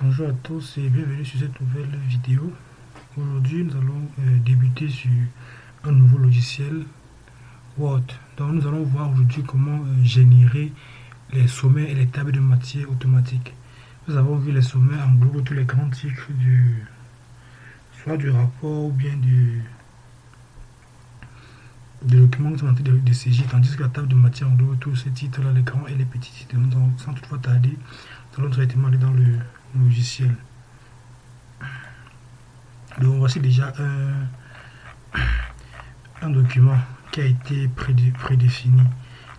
Bonjour à tous et bienvenue sur cette nouvelle vidéo. Aujourd'hui, nous allons euh, débuter sur un nouveau logiciel Word. Donc, nous allons voir aujourd'hui comment euh, générer les sommets et les tables de matière automatiques. Nous avons vu les sommets en gros tous les grands titres du soit du rapport ou bien du, document que nous de, de CJ, tandis que la table de matière englobe tous ces titres-là, les grands et les petits titres. Sans toutefois tarder, nous allons directement aller dans le logiciel. Donc voici déjà un, un document qui a été prédéfini.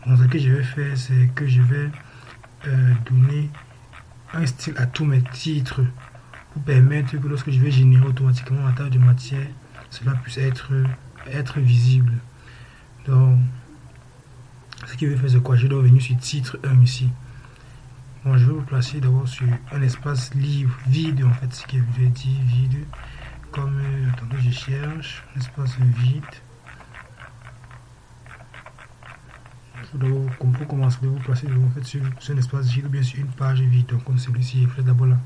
Donc ce que je vais faire, c'est que je vais euh, donner un style à tous mes titres pour permettre que lorsque je vais générer automatiquement la table de matière, cela puisse être, être visible. Donc, ce qui veut faire, c'est quoi? Je dois venir sur titre 1 ici je vais vous placer d'abord sur un espace livre vide, en fait, ce qui veut dire vide. Comme, euh, attendez, je cherche, un espace vide. Pour commencer, vous placer en fait, sur, un espace vide ou bien sur une page vide. Donc, comme celui-ci, je d'abord là.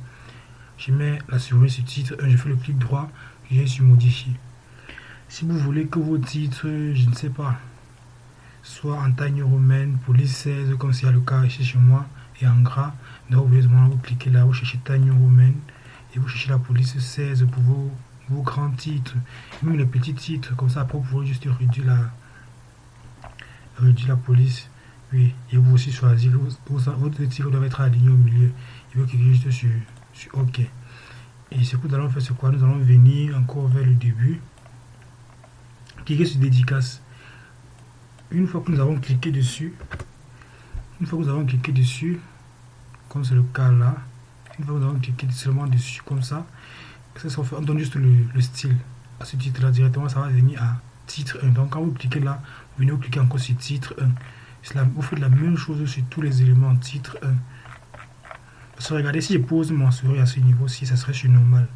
Je mets la souris sur titre, je fais le clic droit, je viens sur modifier. Si vous voulez que vos titres, je ne sais pas, soit en taille romaine, police 16, comme c'est le cas ici chez moi, et en gras. Donc vous, vous cliquez là, vous cherchez taille romaine et vous cherchez la police 16 pour vos, vos grands titres, même les petits titres, comme ça après vous juste réduire la, réduire la police. Oui, et vous aussi choisir, votre titre doit être aligné au milieu. Il faut cliquer juste sur, sur OK. Et ce que nous allons faire, c'est quoi? Nous allons venir encore vers le début. Cliquez sur dédicace. Une fois que nous avons cliqué dessus, une fois que nous avons cliqué dessus, comme c'est le cas là, une fois que nous avons cliqué seulement dessus comme ça, ça, on donne juste le, style à ce titre là directement, ça va venir à titre 1. Donc quand vous cliquez là, vous venez cliquer encore sur titre 1. vous faites la même chose sur tous les éléments titre 1. Parce que regardez, si je pose mon souris à ce niveau-ci, ça serait sur normal.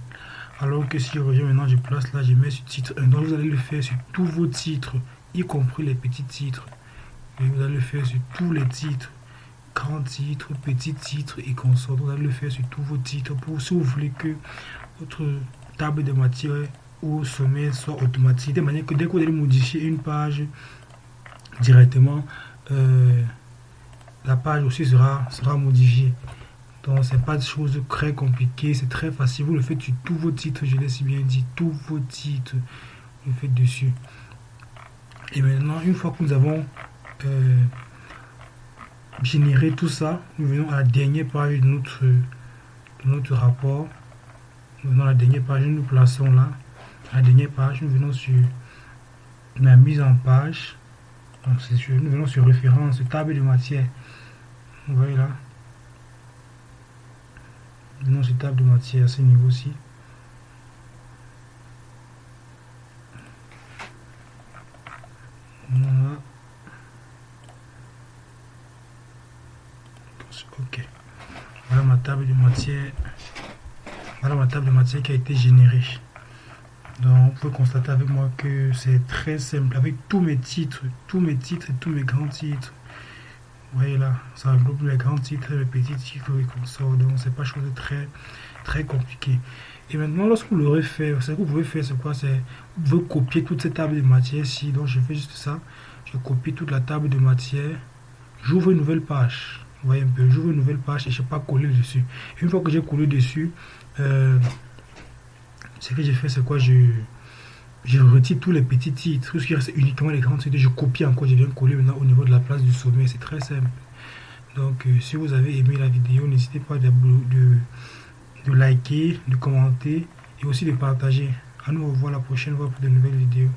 Alors que si je reviens maintenant, je place là, je mets sur titre 1. Donc vous allez le faire sur tous vos titres, y compris les petits titres. Et vous allez le faire sur tous les titres, grands titres, petits titres et consorts. Vous allez le faire sur tous vos titres pour si vous voulez que votre table de matière ou sommet soit automatique. De manière que dès que vous allez modifier une page directement, euh, la page aussi sera, sera modifiée. Donc, c'est pas des choses très compliquées, c'est très facile. Vous le faites sur tous vos titres, je l'ai si bien dit, tous vos titres, vous le faites dessus. Et maintenant, une fois que nous avons euh, générer tout ça, nous venons à la dernière page de notre, notre rapport. Nous venons à la dernière page, nous nous plaçons là. À la dernière page, nous venons sur la mise en page. Donc, sûr, nous venons sur référence, table de matière. Vous voyez là? Nous venons sur table de matière à ce niveau-ci. Ok. Voilà ma table de matière voilà ma table de matière qui a été générée. Donc vous pouvez constater avec moi que c'est très simple. Avec tous mes titres tous mes titres et tous mes grands titres. Vous voyez là ça regroupe les grands titres les petits titres et consorts donc c'est pas chose de très très compliqué. Et maintenant lorsque vous l'aurez fait ce que vous pouvez faire c'est quoi? C'est vous pouvez copier toute cette table de matière ici. Donc je fais juste ça. Je copie toute la table de matière j'ouvre une nouvelle page vous voyez un peu, j'ouvre une nouvelle page et je ne sais pas coller dessus. Une fois que j'ai collé dessus, euh, ce que j'ai fait, c'est quoi je, je retire tous les petits titres, tout ce qui reste uniquement les grands titres, je copie encore, je viens coller maintenant au niveau de la place du sommet, c'est très simple. Donc, euh, si vous avez aimé la vidéo, n'hésitez pas de, de, liker, de commenter et aussi de partager. À nous revoir la prochaine fois pour de nouvelles vidéos.